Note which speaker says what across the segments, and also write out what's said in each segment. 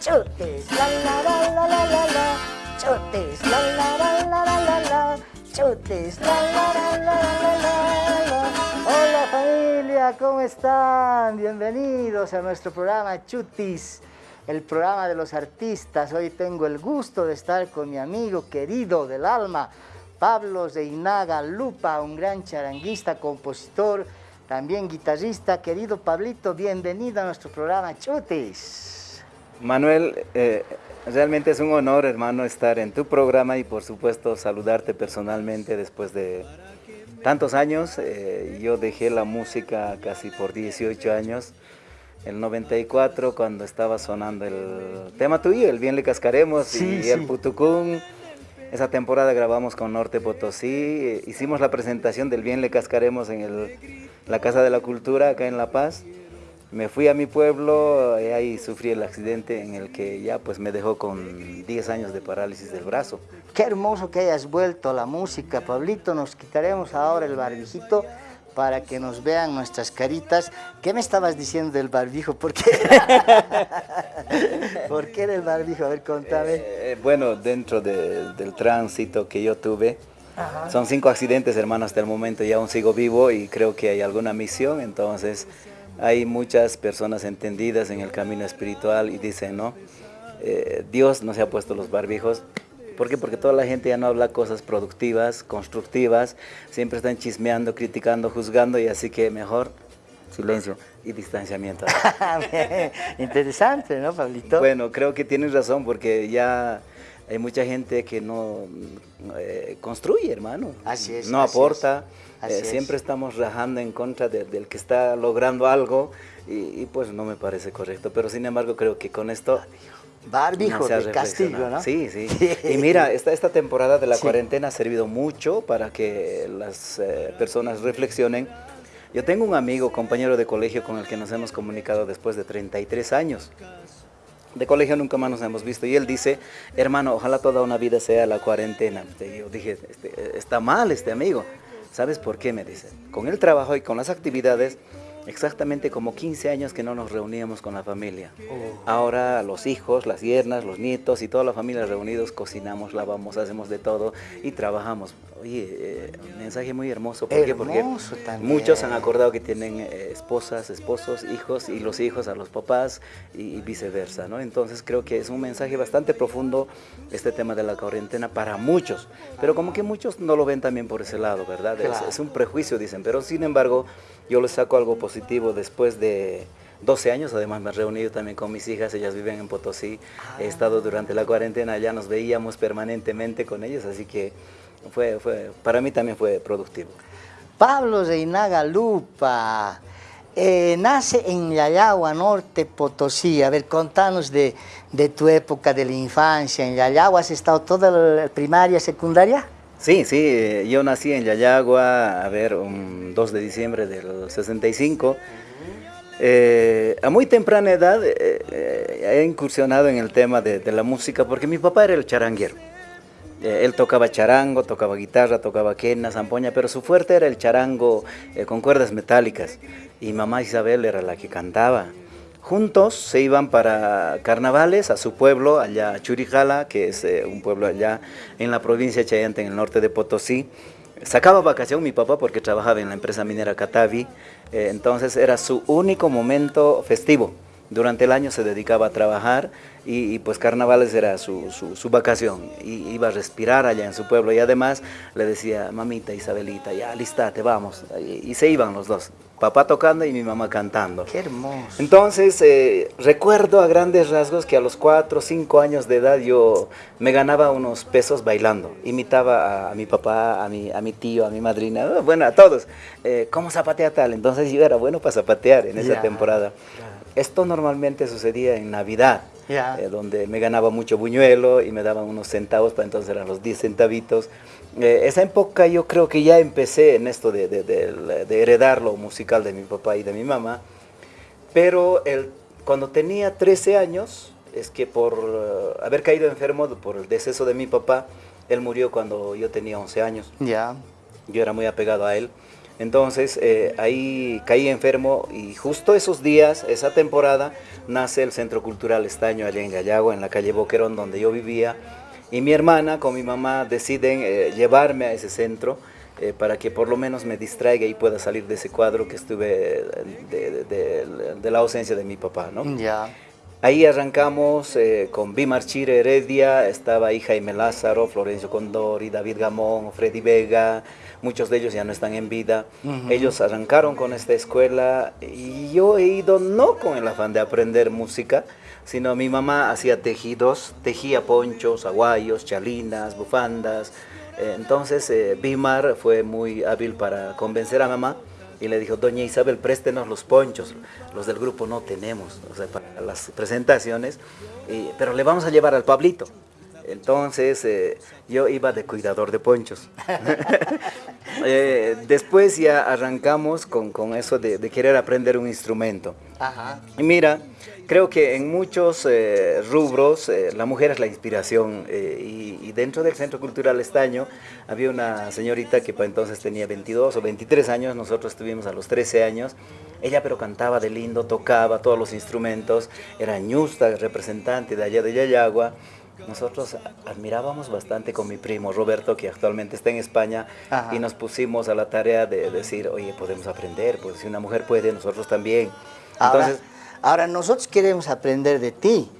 Speaker 1: chutis, la la la la la la la, chutis, la la la la la la la, la la la la la la la. Hola familia, ¿cómo están? Bienvenidos a nuestro programa Chutis, el programa de los artistas. Hoy tengo el gusto de estar con mi amigo querido del alma, Pablo Zeinaga Lupa, un gran charanguista, compositor, también guitarrista. Querido Pablito, bienvenido a nuestro programa Chutis.
Speaker 2: Manuel, eh, realmente es un honor, hermano, estar en tu programa y por supuesto saludarte personalmente después de tantos años. Eh, yo dejé la música casi por 18 años. El 94 cuando estaba sonando el tema tuyo, el Bien le cascaremos y el Putucún. Esa temporada grabamos con Norte Potosí, eh, hicimos la presentación del Bien le cascaremos en el, la Casa de la Cultura acá en La Paz. Me fui a mi pueblo y ahí sufrí el accidente en el que ya pues me dejó con 10 años de parálisis del brazo.
Speaker 1: Qué hermoso que hayas vuelto a la música, Pablito. Nos quitaremos ahora el barbijito para que nos vean nuestras caritas. ¿Qué me estabas diciendo del barbijo? ¿Por qué? ¿Por qué del barbijo? A ver, contame.
Speaker 2: Eh, bueno, dentro del tránsito que yo tuve, son cinco accidentes, hermano, hasta el momento y aún sigo vivo y creo que hay alguna misión, entonces hay muchas personas entendidas en el camino espiritual y dicen, ¿no? Eh, Dios no se ha puesto los barbijos. ¿Por qué? Porque toda la gente ya no habla cosas productivas, constructivas, siempre están chismeando, criticando, juzgando y así que mejor silencio y distanciamiento.
Speaker 1: Interesante, ¿no, Pablito?
Speaker 2: Bueno, creo que tienes razón porque ya hay mucha gente que no eh, construye, hermano.
Speaker 1: Así es.
Speaker 2: No aporta. Eh, siempre estamos rajando en contra del que está logrando algo y, pues no me parece correcto. Pero sin embargo creo que con esto...
Speaker 1: Barbijo de Castillo, ¿no?
Speaker 2: Sí, sí. y mira, esta, esta temporada de la cuarentena ha servido mucho para que las eh, personas reflexionen. Yo tengo un amigo, compañero de colegio con el que nos hemos comunicado después de 33 años de colegio nunca más nos hemos visto. Y él dice, hermano, ojalá toda una vida sea la cuarentena. Y yo dije, este, está mal este amigo. ¿Sabes por qué? Me dice. Con el trabajo y con las actividades exactamente como 15 años que no nos reuníamos con la familia. Oh. Ahora los hijos, las yernas, los nietos y toda la familia reunidos cocinamos, lavamos, hacemos de todo y trabajamos. Oye, eh, mensaje muy hermoso. ¿Por qué? Porque muchos han acordado que tienen eh, esposas, esposos, hijos y los hijos a los papás y, viceversa, ¿no? Entonces creo que es un mensaje bastante profundo este tema de la cuarentena para muchos, pero como que muchos no lo ven también por ese lado, ¿verdad? es un prejuicio, dicen, pero sin embargo yo les saco algo positivo después de 12 años, además me he reunido también con mis hijas, ellas viven en Potosí, he estado durante la cuarentena, ya nos veíamos permanentemente con ellos, así que fue, fue, para mí también fue productivo.
Speaker 1: Pablo Reinaga Lupa, eh, nace en Yayagua, Norte Potosí. A ver, contanos de, de, tu época de la infancia en Yayagua. ¿Has estado toda la primaria, secundaria?
Speaker 2: Sí, sí, eh, yo nací en Yayagua, a ver, un 2 de diciembre del 65. Eh, a muy temprana edad eh, he incursionado en el tema de, la música porque mi papá era el charanguero. él tocaba charango, tocaba guitarra, tocaba quena, zampoña, pero su fuerte era el charango con cuerdas metálicas. Y mamá Isabel era la que cantaba. Juntos se iban para carnavales a su pueblo, allá Churijala, que es eh, un pueblo allá en la provincia de Chayante, en el norte de Potosí. Sacaba vacación mi papá porque trabajaba en la empresa minera Catavi, eh, entonces era su único momento festivo. Durante el año se dedicaba a trabajar y, pues carnavales era su, su, vacación. Y iba a respirar allá en su pueblo y además le decía, mamita Isabelita, ya listate, vamos. Y, se iban los dos, papá tocando y mi mamá cantando.
Speaker 1: Qué hermoso.
Speaker 2: Entonces eh, recuerdo a grandes rasgos que a los cuatro o cinco años de edad yo me ganaba unos pesos bailando. Imitaba a, mi papá, a mi, a mi tío, a mi madrina, bueno, a todos. Eh, ¿Cómo zapatea tal? Entonces yo era bueno para zapatear en esa temporada. Esto normalmente sucedía en Navidad. Eh, donde me ganaba mucho buñuelo y me daban unos centavos, para entonces eran los 10 centavitos. Eh, esa época yo creo que ya empecé en esto de, de, heredar lo musical de mi papá y de mi mamá, pero el, cuando tenía 13 años, es que por eh, haber caído enfermo por el deceso de mi papá, él murió cuando yo tenía 11 años.
Speaker 1: Ya.
Speaker 2: Yo era muy apegado a él. Entonces eh, ahí caí enfermo y justo esos días, esa temporada, nace el Centro Cultural Estaño allá en Gallagua, en la calle Boquerón, donde yo vivía. Y mi hermana con mi mamá deciden eh, llevarme a ese centro eh, para que por lo menos me distraiga y pueda salir de ese cuadro que estuve de, la ausencia de mi papá. ¿no?
Speaker 1: Ya.
Speaker 2: Ahí arrancamos con Bimar Chire Heredia, estaba ahí Jaime Lázaro, Florencio Condori, David Gamón, Freddy Vega, muchos de ellos ya no están en vida. Ellos arrancaron con esta escuela y yo he ido no con el afán de aprender música, sino mi mamá hacía tejidos, tejía ponchos, aguayos, chalinas, bufandas. Eh, entonces eh, Bimar fue muy hábil para convencer a mamá y le dijo, doña Isabel, préstenos los ponchos, los del grupo no tenemos, o sea, para las presentaciones, pero le vamos a llevar al Pablito. Entonces eh, yo iba de cuidador de ponchos. Eh, después ya arrancamos con, eso de, querer aprender un instrumento. Y mira, creo que en muchos eh, rubros la mujer es la inspiración y, y, dentro del Centro Cultural Estaño había una señorita que para entonces tenía 22 o 23 años, nosotros estuvimos a los 13 años, ella pero cantaba de lindo, tocaba todos los instrumentos, era ñusta, representante de allá de Yayagua, nosotros admirábamos bastante con mi primo Roberto, que actualmente está en España, y nos pusimos a la tarea de decir, oye, podemos aprender, pues si una mujer puede, nosotros también.
Speaker 1: Entonces, ahora, nosotros queremos aprender de ti,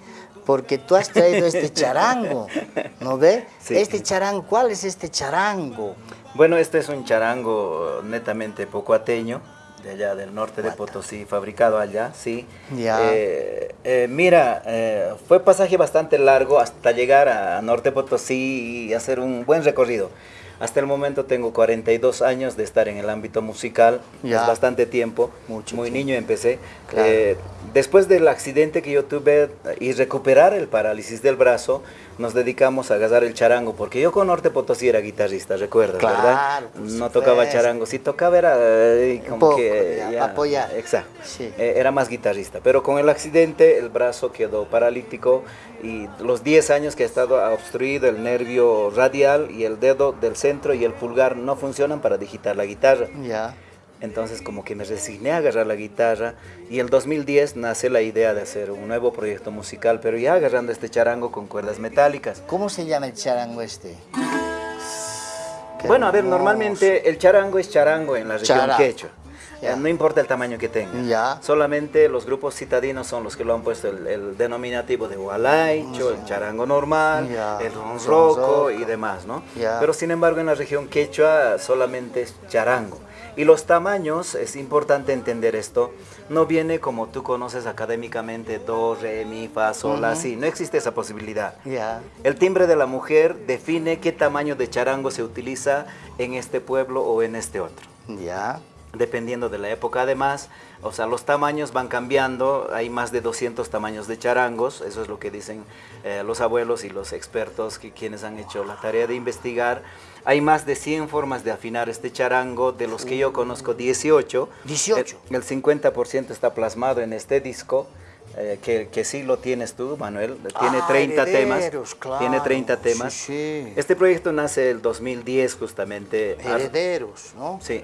Speaker 1: porque tú has traído este charango, ¿no ve? Este charango, ¿cuál es este charango?
Speaker 2: Bueno, este es un charango netamente pocoateño, de allá del norte de Potosí, fabricado allá, sí. Eh, eh, mira, eh, fue pasaje bastante largo hasta llegar a Norte Potosí y hacer un buen recorrido. Hasta el momento tengo 42 años de estar en el ámbito musical, es bastante tiempo, muy niño empecé. Después del accidente que yo tuve y recuperar el parálisis del brazo, nos dedicamos a agarrar el charango, porque yo con Norte Potosí era guitarrista, recuerdas, ¿verdad? No tocaba charango, si tocaba era eh, como que...
Speaker 1: apoyar.
Speaker 2: Exacto, eh, era más guitarrista, pero con el accidente el brazo quedó paralítico y los 10 años que ha estado obstruido el nervio radial y el dedo del centro y el pulgar no funcionan para digitar la guitarra.
Speaker 1: Ya.
Speaker 2: Entonces como que me resigné a agarrar la guitarra y en el 2010 nace la idea de hacer un nuevo proyecto musical, pero ya agarrando este charango con cuerdas metálicas.
Speaker 1: ¿Cómo se llama el charango este?
Speaker 2: bueno, a ver, normalmente el charango es charango en la región quechua. No importa el tamaño que tenga. Solamente los grupos citadinos son los que lo han puesto el, denominativo de gualaicho, el charango normal, el ronroco y demás, ¿no? Pero sin embargo en la región quechua solamente es charango. Y los tamaños, es importante entender esto, no viene como tú conoces académicamente, do, re, mi, fa, sol, así. No existe esa posibilidad. El timbre de la mujer define qué tamaño de charango se utiliza en este pueblo o en este otro.
Speaker 1: Ya
Speaker 2: dependiendo de la época además, o sea, los tamaños van cambiando, hay más de 200 tamaños de charangos, eso es lo que dicen eh, los abuelos y los expertos que quienes han hecho la tarea de investigar. Hay más de 100 formas de afinar este charango, de los que yo conozco 18.
Speaker 1: 18.
Speaker 2: El, 50% está plasmado en este disco. Eh, que, que, sí lo tienes tú, Manuel, tiene 30 ah, temas. tiene 30 temas. Este proyecto nace el 2010 justamente.
Speaker 1: Herederos, ¿no?
Speaker 2: Sí.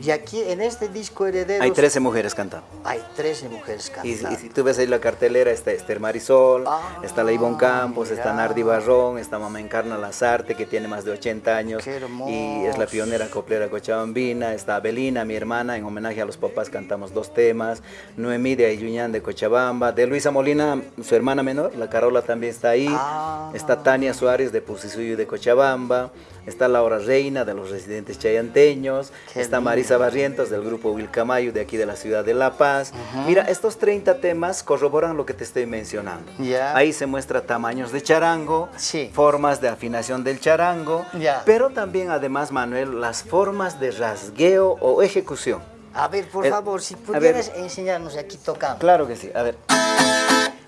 Speaker 1: Y aquí en este disco Herederos...
Speaker 2: Hay 13 mujeres cantando.
Speaker 1: Hay 13 mujeres cantando.
Speaker 2: Y, si tú ves ahí la cartelera, está Esther Marisol, ah, está la Ivonne Campos, está Nardi Barrón, está Mamá Encarna Lazarte, que tiene más de 80 años. y es la pionera coplera cochabambina. Está Abelina, mi hermana, en homenaje a los papás cantamos dos temas. Noemí de Ayuñán de Cochabamba. De Luisa Molina, su hermana menor, la Carola también está ahí.
Speaker 1: Ah.
Speaker 2: Está Tania Suárez de Pusisuyo de Cochabamba está Laura Reina de los residentes chayanteños, está Marisa Barrientos del grupo Wilcamayo de aquí de la ciudad de La Paz. Mira, estos 30 temas corroboran lo que te estoy mencionando. Ahí se muestra tamaños de charango, formas de afinación del charango, pero también además, Manuel, las formas de rasgueo o ejecución.
Speaker 1: A ver, por favor, si pudieras enseñarnos aquí tocando.
Speaker 2: Claro que sí, a ver.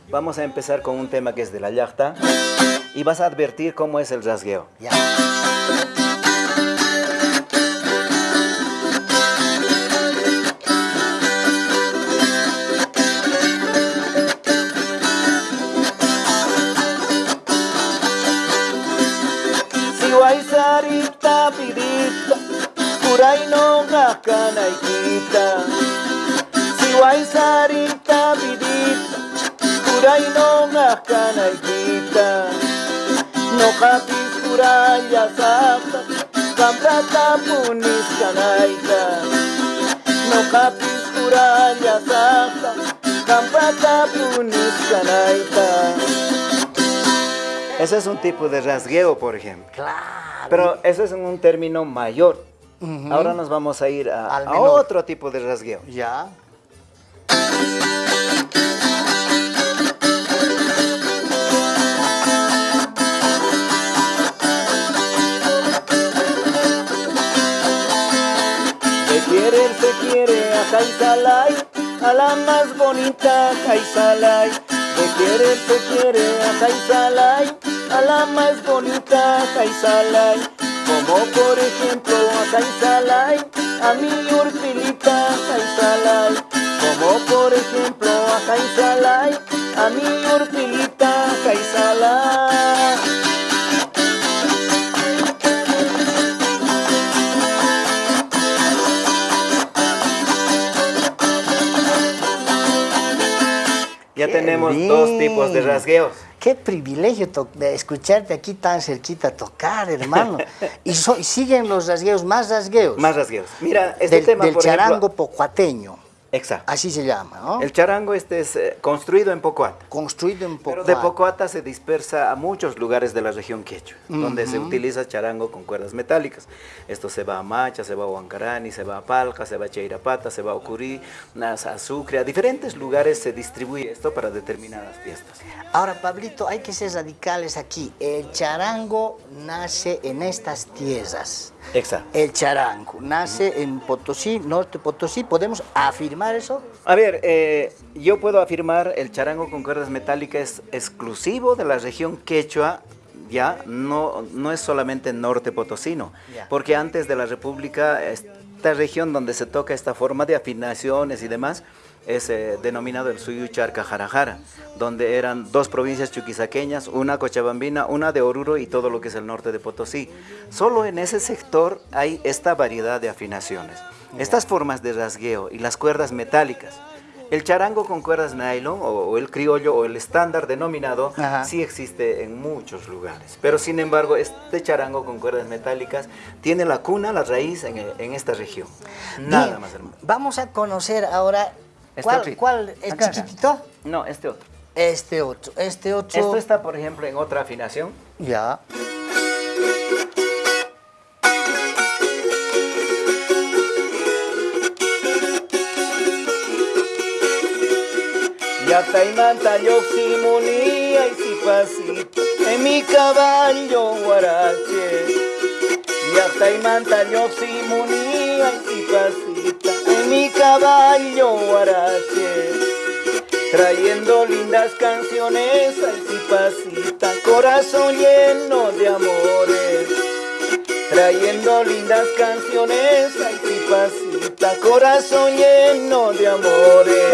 Speaker 2: Vamos a empezar con un tema que es de la yachta y vas a advertir cómo es el rasgueo.
Speaker 1: Ya.
Speaker 2: Si sarita pirita, kurai no sarita kapis punis no kapis. Ese es un tipo de rasgueo, por ejemplo.
Speaker 1: Claro.
Speaker 2: Pero ese es un término mayor. Ahora nos vamos a ir a, otro tipo de rasgueo.
Speaker 1: Ya.
Speaker 2: Se quiere a Jaisalay, a la más bonita Jaisalay. De querer se quiere a Jaisalay, a la más bonita Jaisalay. Como por ejemplo a Jaisalay, a mi Urpilita Jaisalay. Como por ejemplo a Jaisalay, a mi Urpilita Jaisalay. Ya
Speaker 1: Qué
Speaker 2: tenemos dos tipos de rasgueos.
Speaker 1: Qué privilegio escucharte aquí tan cerquita tocar, hermano. y, so- y siguen los rasgueos, más rasgueos.
Speaker 2: Más rasgueos. Mira, este
Speaker 1: del,
Speaker 2: tema,
Speaker 1: del
Speaker 2: por
Speaker 1: charango
Speaker 2: ejemplo...
Speaker 1: pocuateño.
Speaker 2: Exacto.
Speaker 1: Así se llama, ¿no?
Speaker 2: El charango este es eh, construido en Pocoata.
Speaker 1: Construido en
Speaker 2: Pero
Speaker 1: Pocuata.
Speaker 2: de Pocoata se dispersa a muchos lugares de la región quechua, donde se utiliza charango con cuerdas metálicas. Esto se va a Macha, se va a Huancarani, se va a Palca, se va a Cheirapata, se va a Ocurí, a Sucre. A diferentes lugares se distribuye esto para determinadas fiestas.
Speaker 1: Ahora, Pablito, hay que ser radicales aquí. El charango nace en estas tierras.
Speaker 2: Exacto.
Speaker 1: El charango nace en Potosí, norte Potosí. ¿Podemos afirmar eso?
Speaker 2: A ver, eh, yo puedo afirmar el charango con cuerdas metálicas es exclusivo de la región quechua, ya, no, no es solamente norte potosino,
Speaker 1: Ya.
Speaker 2: porque antes de la república, esta región donde se toca esta forma de afinaciones y demás, es eh, denominado el Suyucharca Jarajara, donde eran dos provincias chuquisaqueñas, una cochabambina, una de Oruro y todo lo que es el norte de Potosí. Solo en ese sector hay esta variedad de afinaciones. Estas formas de rasgueo y las cuerdas metálicas. El charango con cuerdas nylon o, el criollo o el estándar denominado
Speaker 1: Ajá.
Speaker 2: sí existe en muchos lugares. Pero sin embargo, este charango con cuerdas metálicas tiene la cuna, la raíz en, en esta región. Nada
Speaker 1: Bien,
Speaker 2: más hermano.
Speaker 1: Vamos a conocer ahora.
Speaker 2: Este
Speaker 1: ¿Cuál?
Speaker 2: otro.
Speaker 1: cuál ¿El
Speaker 2: Acá, acá.
Speaker 1: chiquitito?
Speaker 2: No, este otro.
Speaker 1: Este otro. Este otro.
Speaker 2: Esto está, por ejemplo, en otra afinación.
Speaker 1: Ya.
Speaker 2: Yoximunía y sipasita en mi caballo guarache. Yoximunía y sipasita en mi caballo guarache. Trayendo lindas canciones al sipasita, corazón lleno de amores. Trayendo lindas canciones al sipasita, corazón lleno de amores.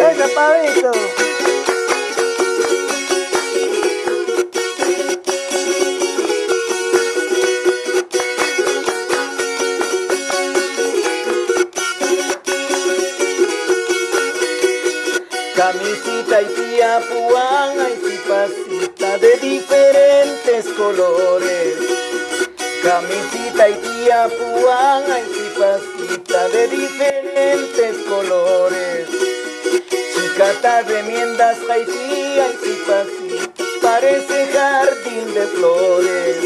Speaker 2: Camisita y tía puana y cipacita de diferentes colores. Camisita y tía puana y cipacita de diferentes colores. Chicata remiendas jaitía y cipacita parece jardín de flores.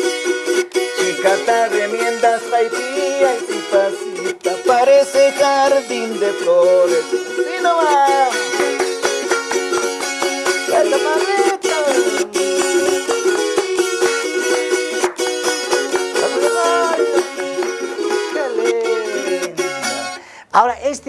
Speaker 2: Chicata remiendas jaitía y cipacita parece jardín de flores. ¡Sí no va!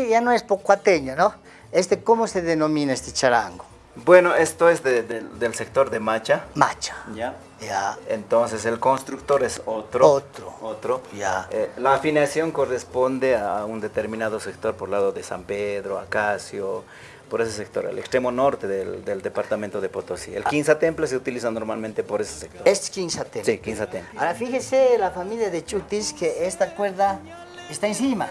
Speaker 1: Este ya no es pocuateño, ¿no? Este, ¿cómo se denomina este charango?
Speaker 2: Bueno, esto es de- de- del sector de Macha.
Speaker 1: Macha.
Speaker 2: ¿Ya?
Speaker 1: Ya.
Speaker 2: Entonces el constructor es otro.
Speaker 1: Otro.
Speaker 2: Otro.
Speaker 1: Ya.
Speaker 2: Eh, la afinación corresponde a un determinado sector por lado de San Pedro, Acacio, por ese sector, el extremo norte del, del departamento de Potosí. El Quinza Temple se utiliza normalmente por ese sector.
Speaker 1: Es quinzatemple.
Speaker 2: Sí, Quinza Temple.
Speaker 1: Ahora, fíjese la familia de Chutis que esta cuerda está encima.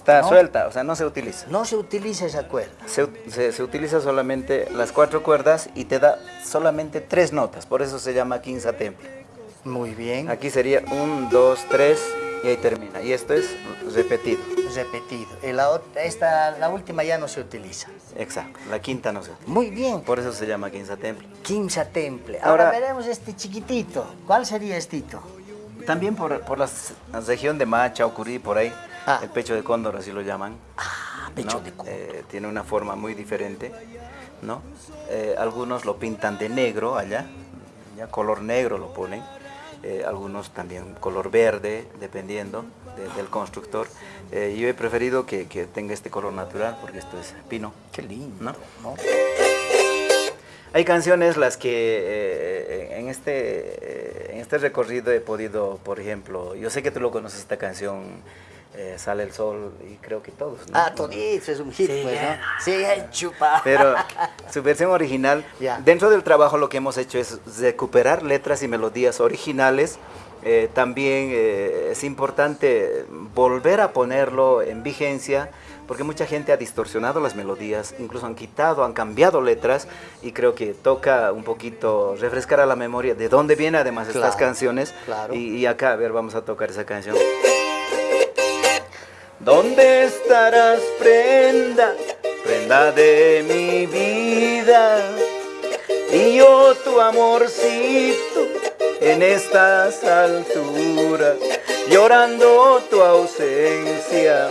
Speaker 2: Está
Speaker 1: ¿no?
Speaker 2: suelta, o sea, no se utiliza.
Speaker 1: No se utiliza esa cuerda.
Speaker 2: Se, se- se utiliza solamente las cuatro cuerdas y te da solamente tres notas, por eso se llama quinza temple.
Speaker 1: Muy bien.
Speaker 2: Aquí sería un, dos, tres y ahí termina. Y esto es repetido.
Speaker 1: Repetido. Y la, esta, la última ya no se utiliza.
Speaker 2: Exacto, la quinta no se utiliza.
Speaker 1: Muy bien.
Speaker 2: Por eso se llama quinza temple.
Speaker 1: Quinza temple. Ahora,
Speaker 2: Ahora-
Speaker 1: veremos este chiquitito. ¿Cuál sería estito?
Speaker 2: También por, por la región de Macha o Curí, por ahí,
Speaker 1: Ah.
Speaker 2: el pecho de cóndor, así lo llaman.
Speaker 1: Ah, pecho
Speaker 2: ¿no?
Speaker 1: de cóndor.
Speaker 2: Eh, tiene una forma muy diferente, ¿no? Eh, algunos lo pintan de negro allá, ya color negro lo ponen. Eh, algunos también color verde, dependiendo de- del constructor. Eh, yo he preferido que, que tenga este color natural porque esto es pino.
Speaker 1: Qué lindo.
Speaker 2: ¿no?
Speaker 1: ¿no?
Speaker 2: Hay canciones las que eh, en, este, en este recorrido he podido, por ejemplo, yo sé que tú lo conoces esta canción, eh, Sale el Sol, y creo que todos. ¿no?
Speaker 1: Ah, todito es un hit,
Speaker 2: Sí,
Speaker 1: pues, ¿no? Sí, chupa.
Speaker 2: Pero su versión original, dentro del trabajo lo que hemos hecho es recuperar letras y melodías originales. Eh, también eh, es importante volver a ponerlo en vigencia porque mucha gente ha distorsionado las melodías, incluso han quitado, han cambiado letras y creo que toca un poquito refrescar a la memoria de dónde vienen además estas canciones.
Speaker 1: claro.
Speaker 2: Y, y acá, a ver, vamos a tocar esa canción. ¿Dónde estarás, prenda, prenda de mi vida? Y yo tu amorcito en estas alturas, llorando tu ausencia.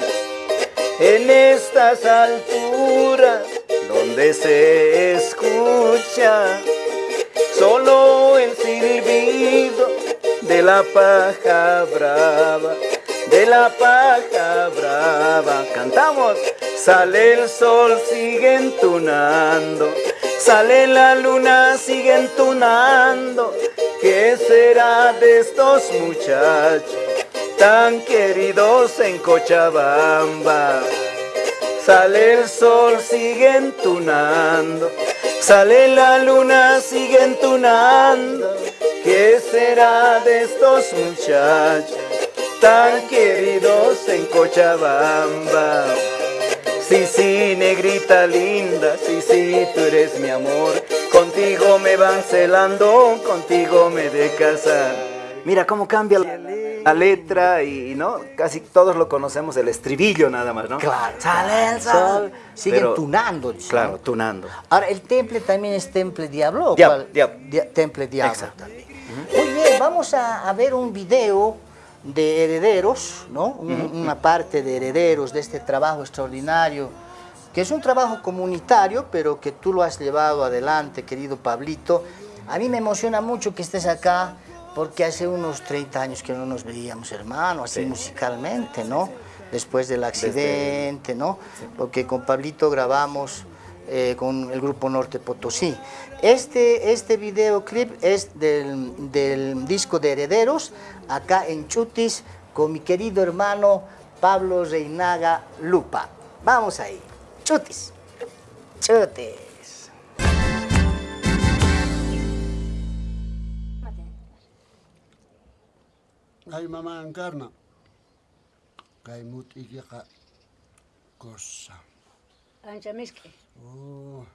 Speaker 2: En estas alturas, donde se escucha solo el silbido de la paja brava, de la paja brava. Cantamos, sale el sol, sigue entunando, sale la luna, sigue entunando. ¿Qué será de estos muchachos tan queridos en Cochabamba? Sale el sol, sigue entunando. Sale la luna, sigue entunando. ¿Qué será de estos muchachos tan queridos en Cochabamba? Sí, sí, negrita linda, sí, sí, tú eres mi amor. Contigo me van celando, contigo me de casar. Mira cómo cambia la, la letra y, ¿no? Casi todos lo conocemos, el estribillo nada más, ¿no?
Speaker 1: Claro.
Speaker 2: Sale el sol.
Speaker 1: Siguen
Speaker 2: Pero-
Speaker 1: tunando. dice,
Speaker 2: Claro, tunando.
Speaker 1: Ahora, ¿el temple también es temple diablo? o
Speaker 2: Diablo,
Speaker 1: cuál?
Speaker 2: diablo.
Speaker 1: Dia- temple diablo
Speaker 2: Exacto.
Speaker 1: Muy bien, vamos a, a ver un video de herederos, ¿no? Un- Una parte de herederos de este trabajo extraordinario, que es un trabajo comunitario, pero que tú lo has llevado adelante, querido Pablito. A mí me emociona mucho que estés acá, porque hace unos 30 años que no nos veíamos, hermano, así
Speaker 2: Sí.
Speaker 1: musicalmente, ¿no? Después del accidente, ¿no? Porque con Pablito grabamos eh, con el grupo Norte Potosí. Este, este videoclip es del, del disco de Herederos, acá en Chutis, con mi querido hermano Pablo Reinaga Lupa. Vamos ahí. Chutis. Chutis.
Speaker 3: Ay mamá encarna. Kay mut iki ka kossa.
Speaker 4: Ancha miski.
Speaker 3: Oh.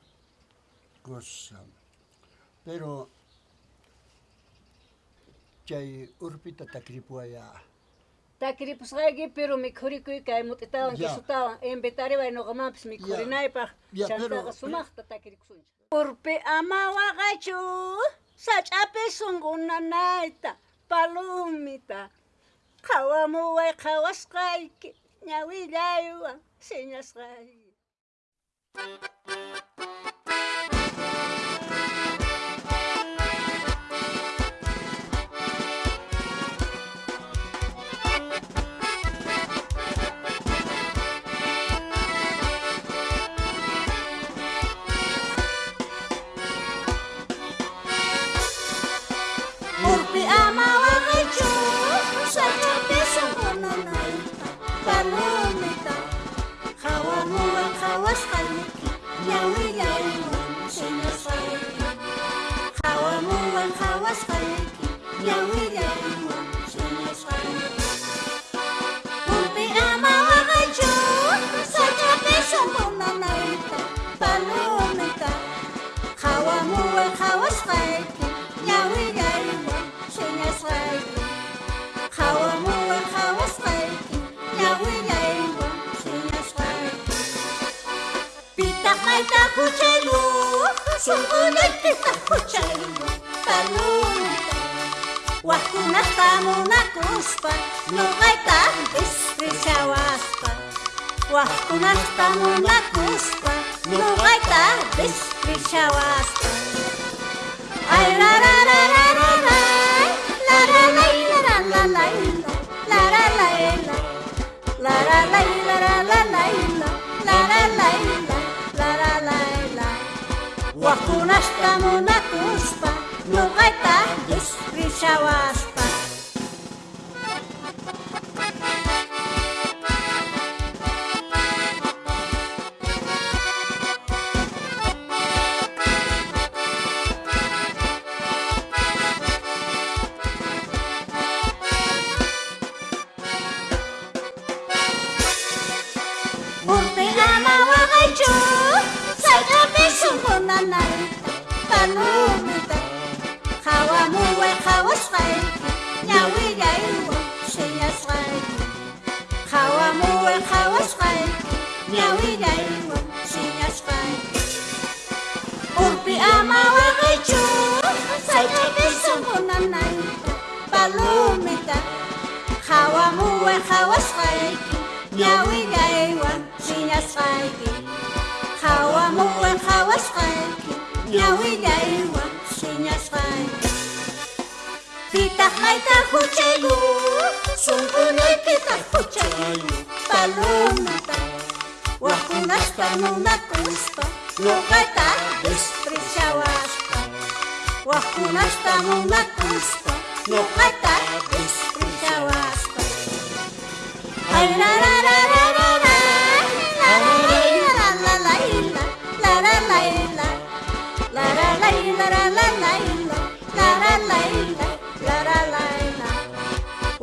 Speaker 3: Pero chay urpita takripuaya.
Speaker 4: Takripusqayki, pero mikhurikuy kay mut'itawan, kisutawan,
Speaker 3: ya.
Speaker 4: Chanta ka mikhurinaypaq,
Speaker 3: ya.
Speaker 4: chantaka ya, sumaqta takriqsunchik. Urpi ama waqachu, sach'api sunqunanayta, palumita, qawamuway qawasqayki, Thank
Speaker 5: you. Now canta cuchelu, sunguna kita kuchelu, o Wakuna na kuspa, no gaita destrisawaspa. Wakuna tamuna kuspa, no gaita destrisawaspa. Ay, la, kunaszka munakuspa, nuqayta dispishawas. Urpi la la la la la La la la la La la la la la la la La la la la La la la la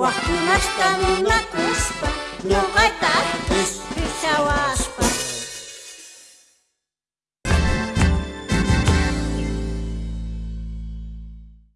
Speaker 5: Waktu nasta muna kuspa Nyokata bis bisa waspa